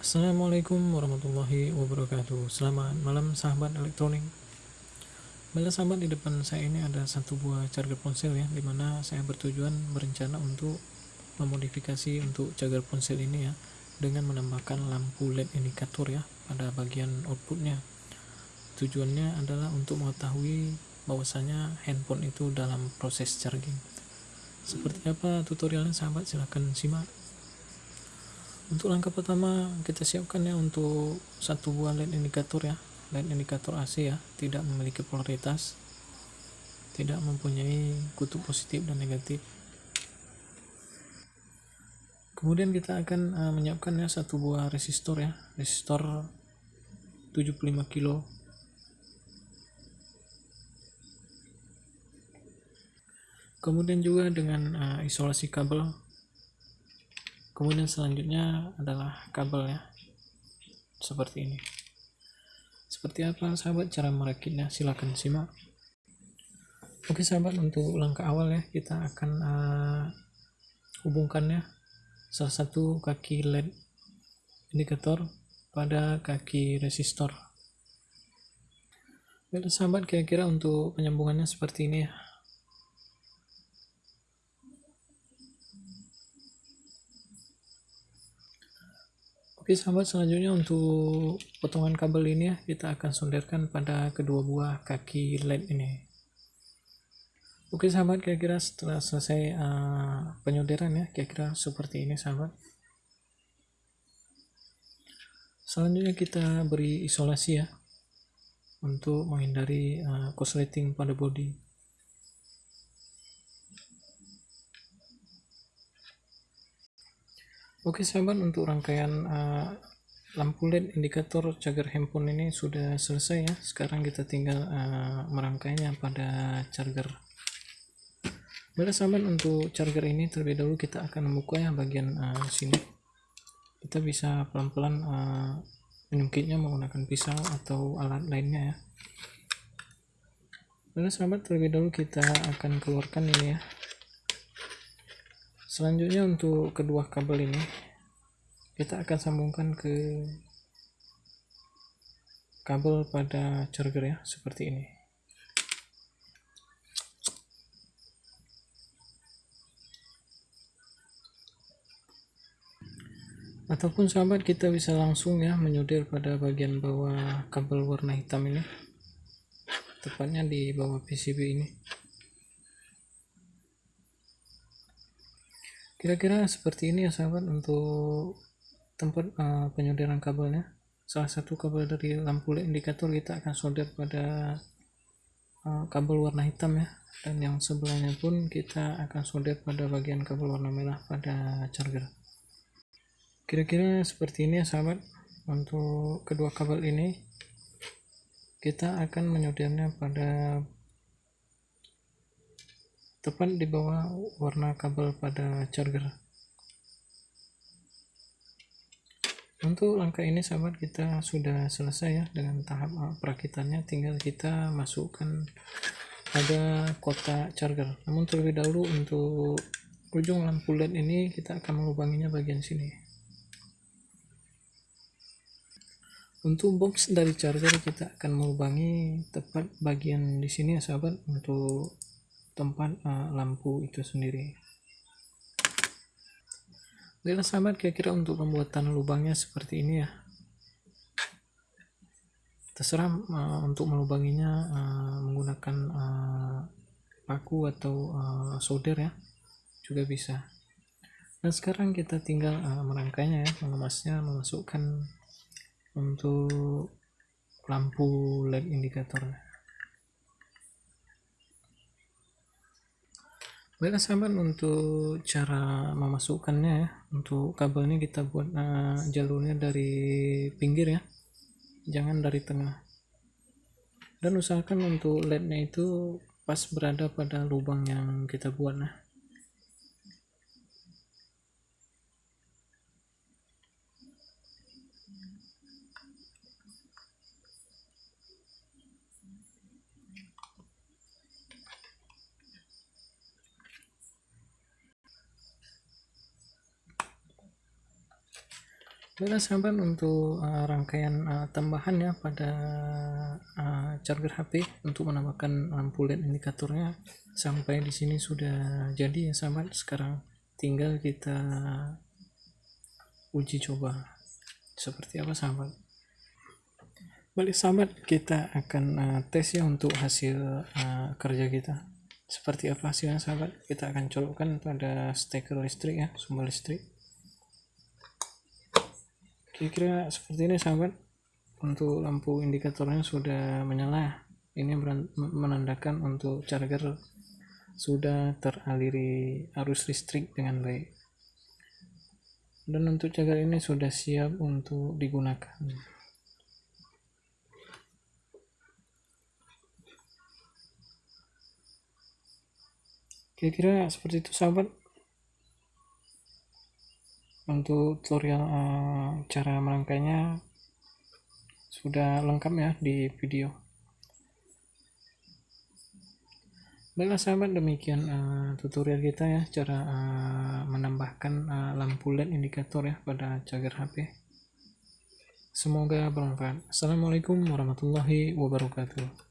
Assalamualaikum warahmatullahi wabarakatuh. Selamat malam sahabat elektronik. Bila sahabat di depan saya ini ada satu buah charger ponsel ya Di mana saya bertujuan berencana untuk memodifikasi untuk charger ponsel ini ya Dengan menambahkan lampu LED indikator ya pada bagian outputnya. Tujuannya adalah untuk mengetahui bahwasanya handphone itu dalam proses charging. Seperti apa tutorialnya sahabat? Silahkan simak untuk langkah pertama kita siapkan ya untuk satu buah LED indikator ya. LED indikator AC ya tidak memiliki polaritas tidak mempunyai kutub positif dan negatif. Kemudian kita akan uh, menyiapkan ya satu buah resistor ya resistor 75 kilo. Kemudian juga dengan uh, isolasi kabel kemudian selanjutnya adalah kabel ya. Seperti ini. Seperti apa sahabat? Cara merakitnya silahkan simak. Oke sahabat untuk langkah awal ya kita akan uh, hubungkannya. Salah satu kaki led indikator pada kaki resistor. Baiklah sahabat kira-kira untuk penyambungannya seperti ini ya Oke sahabat selanjutnya untuk potongan kabel ini ya kita akan solderkan pada kedua buah kaki LED ini. Oke sahabat kira-kira setelah selesai uh, penyolderan ya kira-kira seperti ini sahabat. Selanjutnya kita beri isolasi ya untuk menghindari uh, korsleting pada bodi. Oke sahabat untuk rangkaian uh, lampu LED indikator charger handphone ini sudah selesai ya. Sekarang kita tinggal uh, merangkainya pada charger. Baiklah sahabat untuk charger ini terlebih dahulu kita akan membuka ya bagian uh, sini. Kita bisa pelan-pelan uh, menyungkitnya menggunakan pisau atau alat lainnya ya. Baiklah sahabat terlebih dahulu kita akan keluarkan ini ya selanjutnya untuk kedua kabel ini kita akan sambungkan ke kabel pada charger ya seperti ini. Ataupun sahabat kita bisa langsung ya menyudir pada bagian bawah kabel warna hitam ini. Tepatnya di bawah PCB ini kira-kira seperti ini ya sahabat untuk tempat uh, penyolderan kabelnya. Salah satu kabel dari lampu LED indikator kita akan solder pada uh, kabel warna hitam ya. Dan yang sebelahnya pun kita akan solder pada bagian kabel warna merah pada charger. Kira-kira seperti ini ya sahabat. Untuk kedua kabel ini kita akan menyoldernya pada tepat di bawah warna kabel pada charger. Untuk langkah ini sahabat kita sudah selesai ya dengan tahap perakitannya. Tinggal kita masukkan pada kotak charger. Namun terlebih dahulu untuk ujung lampu led ini kita akan melubanginya bagian sini. Untuk box dari charger kita akan melubangi tepat bagian di sini ya sahabat untuk tempat uh, lampu itu sendiri. Baiklah sahabat kira-kira untuk pembuatan lubangnya seperti ini ya. Terserah uh, untuk melubanginya uh, menggunakan uh, paku atau uh, solder ya juga bisa. Dan sekarang kita tinggal uh, merangkainya ya mengemasnya memasukkan untuk lampu led indikatornya baiklah sahabat untuk cara memasukkannya ya. Untuk kabelnya kita buat uh, jalurnya dari pinggir ya. Jangan dari tengah. Dan usahakan untuk lednya itu pas berada pada lubang yang kita buat nah Baiklah sahabat untuk uh, rangkaian uh, tambahan ya pada uh, charger HP untuk menambahkan lampu LED indikatornya sampai di sini sudah jadi ya sahabat. Sekarang tinggal kita uji coba seperti apa sahabat. Balik sahabat kita akan uh, tes ya untuk hasil uh, kerja kita. Seperti apa hasilnya sahabat? Kita akan colokkan pada steker listrik ya, sumber listrik kira-kira seperti ini sahabat. Untuk lampu indikatornya sudah menyala. Ini menandakan untuk charger sudah teraliri arus listrik dengan baik. Dan untuk charger ini sudah siap untuk digunakan. Kira-kira seperti itu sahabat untuk tutorial uh, cara merangkainya sudah lengkap ya di video. Baiklah sahabat demikian uh, tutorial kita ya cara uh, menambahkan uh, lampu led indikator ya pada charger HP semoga bermanfaat. Assalamualaikum warahmatullahi wabarakatuh